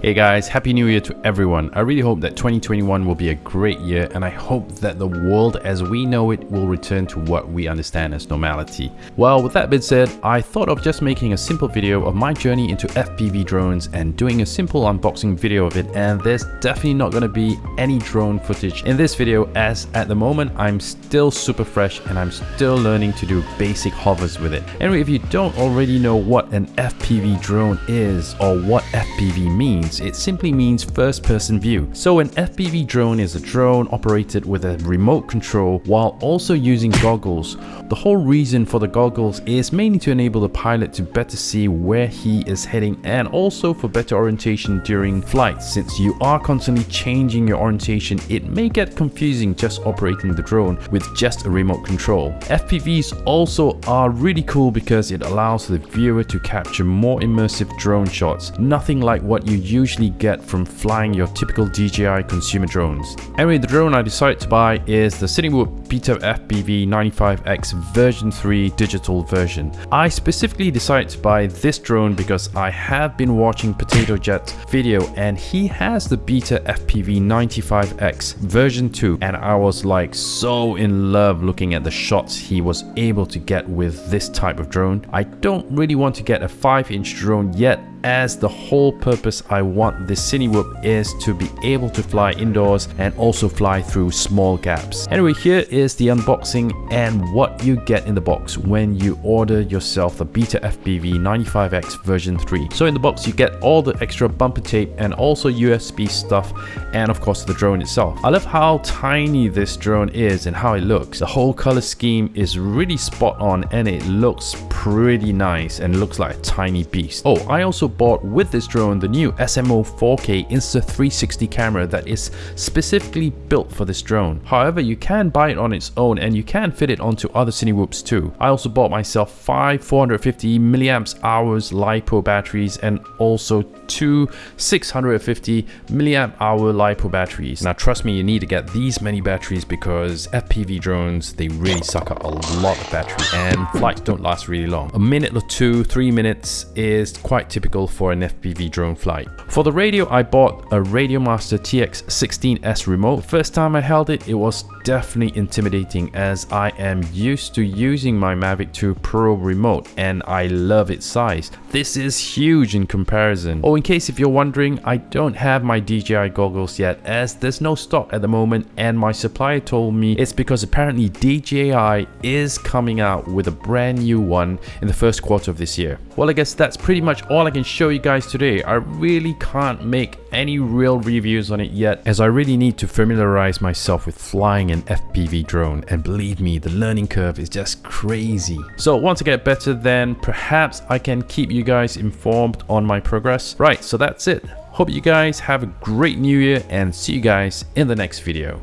Hey guys, Happy New Year to everyone. I really hope that 2021 will be a great year and I hope that the world as we know it will return to what we understand as normality. Well, with that being said, I thought of just making a simple video of my journey into FPV drones and doing a simple unboxing video of it and there's definitely not going to be any drone footage in this video as at the moment I'm still super fresh and I'm still learning to do basic hovers with it. Anyway, if you don't already know what an FPV drone is or what FPV means, means. It simply means first person view. So an FPV drone is a drone operated with a remote control while also using goggles. The whole reason for the goggles is mainly to enable the pilot to better see where he is heading and also for better orientation during flight. Since you are constantly changing your orientation, it may get confusing just operating the drone with just a remote control. FPVs also are really cool because it allows the viewer to capture more immersive drone shots, nothing like what you usually get from flying your typical DJI consumer drones. Anyway, the drone I decided to buy is the Cinewhoop Beta FPV 95X version 3 digital version. I specifically decided to buy this drone because I have been watching Potato Jet's video and he has the Beta FPV 95X version 2 and I was like so in love looking at the shots he was able to get with this type of drone. I don't really want to get a 5 inch drone yet as the whole purpose I want this Cinewhoop is to be able to fly indoors and also fly through small gaps. Anyway, here is the unboxing and what you get in the box when you order yourself the Beta FPV 95X version 3. So in the box you get all the extra bumper tape and also USB stuff and of course the drone itself. I love how tiny this drone is and how it looks. The whole color scheme is really spot on and it looks pretty nice and looks like a tiny beast. Oh, I also bought with this drone the new SMO 4K Insta360 camera that is specifically built for this drone. However, you can buy it on its own and you can fit it onto other Cinewhoops too. I also bought myself five 450 milliamps hours LiPo batteries and also two 650 milliamp hour LiPo batteries. Now trust me, you need to get these many batteries because FPV drones, they really suck up a lot of battery and flights don't last really long. A minute or two, three minutes is quite typical for an FPV drone flight. For the radio, I bought a Radiomaster TX16S remote. First time I held it, it was definitely intimidating as I am used to using my Mavic 2 Pro remote and I love its size. This is huge in comparison. Oh, in case if you're wondering, I don't have my DJI goggles yet as there's no stock at the moment and my supplier told me it's because apparently DJI is coming out with a brand new one in the first quarter of this year. Well, I guess that's pretty much all I can show you guys today. I really can't make any real reviews on it yet as I really need to familiarize myself with flying an FPV drone and believe me the learning curve is just crazy. So once I get better then perhaps I can keep you guys informed on my progress. Right so that's it. Hope you guys have a great new year and see you guys in the next video.